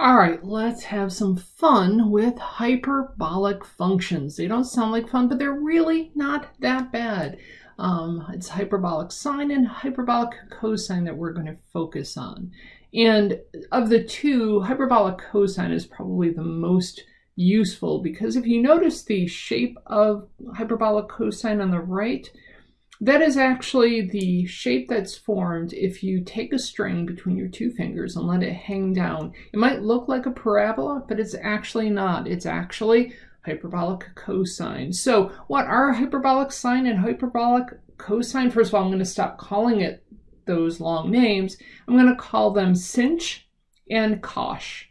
All right, let's have some fun with hyperbolic functions. They don't sound like fun, but they're really not that bad. Um, it's hyperbolic sine and hyperbolic cosine that we're going to focus on. And of the two, hyperbolic cosine is probably the most useful because if you notice the shape of hyperbolic cosine on the right, that is actually the shape that's formed if you take a string between your two fingers and let it hang down. It might look like a parabola, but it's actually not. It's actually hyperbolic cosine. So what are hyperbolic sine and hyperbolic cosine? First of all, I'm going to stop calling it those long names. I'm going to call them sinh and cosh.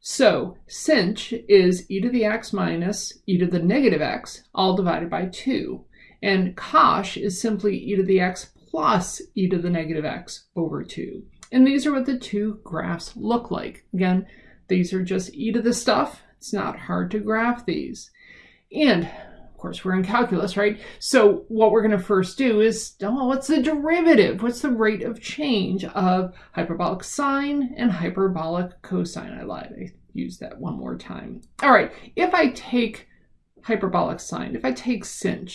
So sinh is e to the x minus e to the negative x, all divided by 2. And cosh is simply e to the x plus e to the negative x over 2. And these are what the two graphs look like. Again, these are just e to the stuff. It's not hard to graph these. And of course, we're in calculus, right? So what we're going to first do is, oh, what's the derivative? What's the rate of change of hyperbolic sine and hyperbolic cosine? I lied. I used that one more time. All right, if I take hyperbolic sine, if I take sinh,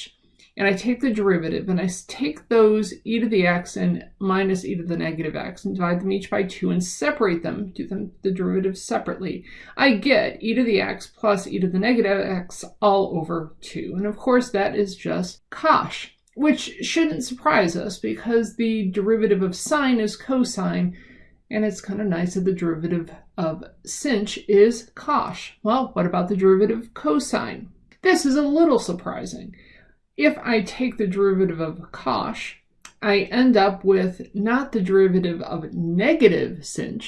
and I take the derivative and I take those e to the x and minus e to the negative x and divide them each by 2 and separate them, do them the derivative separately, I get e to the x plus e to the negative x all over 2. And of course that is just cosh, which shouldn't surprise us because the derivative of sine is cosine and it's kind of nice that the derivative of sinh is cosh. Well, what about the derivative of cosine? This is a little surprising. If I take the derivative of cosh, I end up with not the derivative of negative sinh,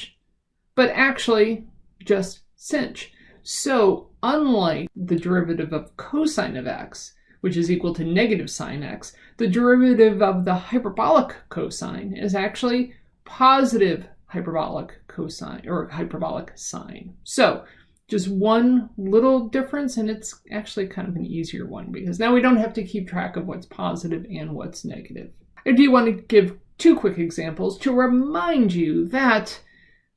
but actually just sinh. So unlike the derivative of cosine of x, which is equal to negative sine x, the derivative of the hyperbolic cosine is actually positive hyperbolic cosine or hyperbolic sine. So just one little difference and it's actually kind of an easier one because now we don't have to keep track of what's positive and what's negative. I do want to give two quick examples to remind you that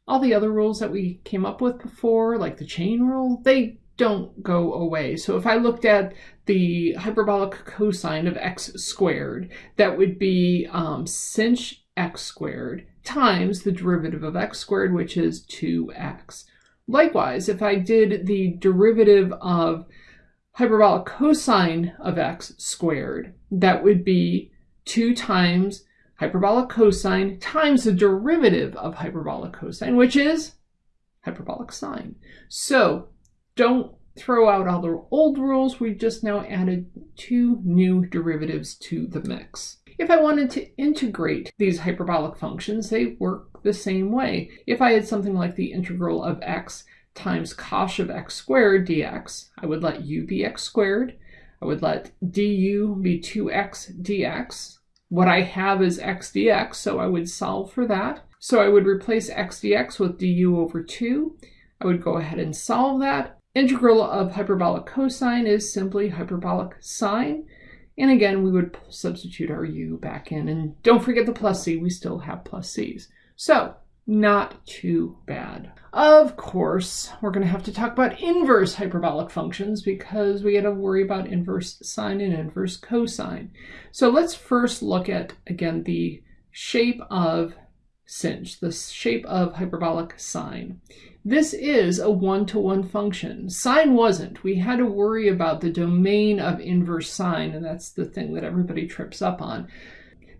all the other rules that we came up with before, like the chain rule, they don't go away. So if I looked at the hyperbolic cosine of x squared, that would be um, sinh x squared times the derivative of x squared, which is 2x. Likewise, if I did the derivative of hyperbolic cosine of x squared, that would be 2 times hyperbolic cosine times the derivative of hyperbolic cosine, which is hyperbolic sine. So don't throw out all the old rules. We've just now added two new derivatives to the mix. If I wanted to integrate these hyperbolic functions, they work the same way. If I had something like the integral of x times cosh of x squared dx, I would let u be x squared. I would let du be 2x dx. What I have is x dx, so I would solve for that. So I would replace x dx with du over 2. I would go ahead and solve that. Integral of hyperbolic cosine is simply hyperbolic sine. And again, we would substitute our u back in. And don't forget the plus c, we still have plus c's. So not too bad. Of course, we're going to have to talk about inverse hyperbolic functions because we got to worry about inverse sine and inverse cosine. So let's first look at, again, the shape of sinh, the shape of hyperbolic sine. This is a one-to-one -one function. Sine wasn't. We had to worry about the domain of inverse sine, and that's the thing that everybody trips up on.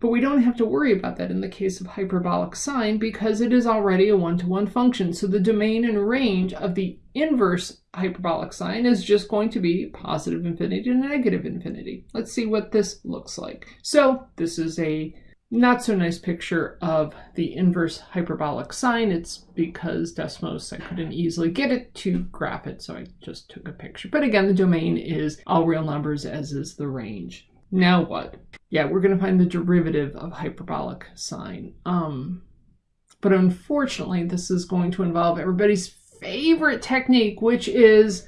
But we don't have to worry about that in the case of hyperbolic sine because it is already a one-to-one -one function. So the domain and range of the inverse hyperbolic sine is just going to be positive infinity to negative infinity. Let's see what this looks like. So this is a not so nice picture of the inverse hyperbolic sine. It's because Desmos, I couldn't easily get it to graph it, so I just took a picture. But again, the domain is all real numbers, as is the range. Now what? Yeah, we're going to find the derivative of hyperbolic sine. Um, but unfortunately, this is going to involve everybody's favorite technique, which is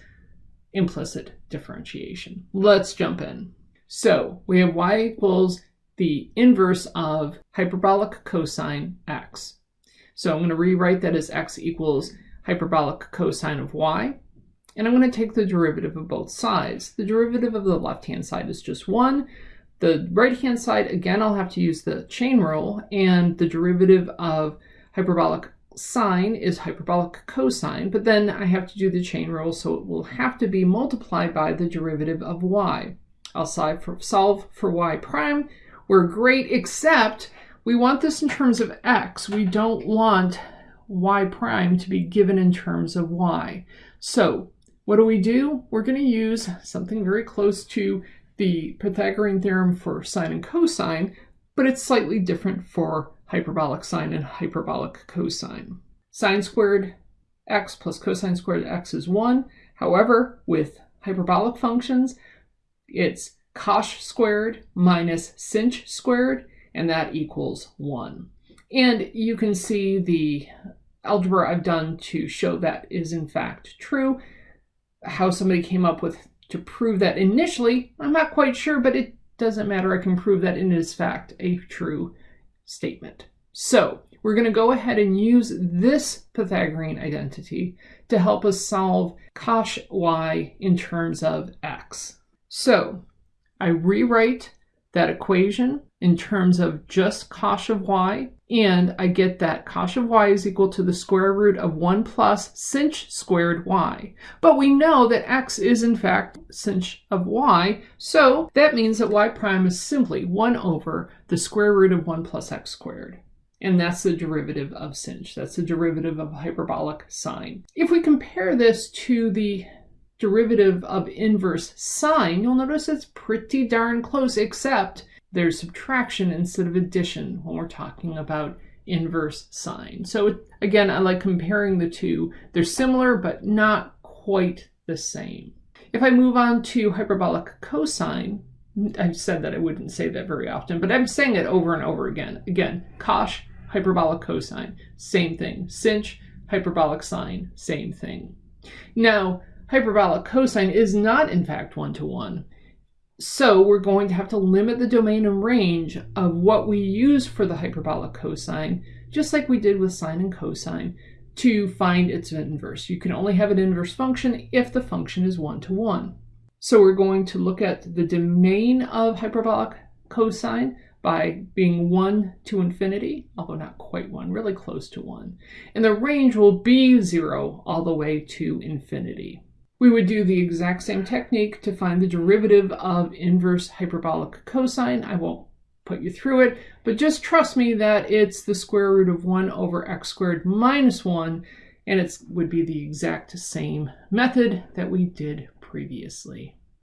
implicit differentiation. Let's jump in. So we have y equals the inverse of hyperbolic cosine x. So I'm going to rewrite that as x equals hyperbolic cosine of y, and I'm going to take the derivative of both sides. The derivative of the left-hand side is just 1. The right-hand side, again, I'll have to use the chain rule, and the derivative of hyperbolic sine is hyperbolic cosine, but then I have to do the chain rule, so it will have to be multiplied by the derivative of y. I'll solve for, solve for y prime. We're great, except we want this in terms of x. We don't want y prime to be given in terms of y. So what do we do? We're going to use something very close to the Pythagorean theorem for sine and cosine, but it's slightly different for hyperbolic sine and hyperbolic cosine. Sine squared x plus cosine squared x is 1. However, with hyperbolic functions, it's cosh squared minus sinh squared, and that equals 1. And you can see the algebra I've done to show that is in fact true. How somebody came up with to prove that initially, I'm not quite sure, but it doesn't matter. I can prove that it is fact a true statement. So we're going to go ahead and use this Pythagorean identity to help us solve cosh y in terms of x. So I rewrite that equation in terms of just cosh of y, and I get that cosh of y is equal to the square root of 1 plus sinh squared y. But we know that x is in fact sinh of y, so that means that y prime is simply 1 over the square root of 1 plus x squared. And that's the derivative of sinh. That's the derivative of hyperbolic sine. If we compare this to the derivative of inverse sine, you'll notice it's pretty darn close, except there's subtraction instead of addition when we're talking about inverse sine. So again, I like comparing the two. They're similar, but not quite the same. If I move on to hyperbolic cosine, I've said that I wouldn't say that very often, but I'm saying it over and over again. Again, cosh, hyperbolic cosine, same thing. Sinh, hyperbolic sine, same thing. Now, hyperbolic cosine is not in fact one-to-one. So we're going to have to limit the domain and range of what we use for the hyperbolic cosine, just like we did with sine and cosine, to find its inverse. You can only have an inverse function if the function is one-to-one. -one. So we're going to look at the domain of hyperbolic cosine by being 1 to infinity, although not quite 1, really close to 1. And the range will be 0 all the way to infinity. We would do the exact same technique to find the derivative of inverse hyperbolic cosine. I won't put you through it, but just trust me that it's the square root of 1 over x squared minus 1, and it would be the exact same method that we did previously.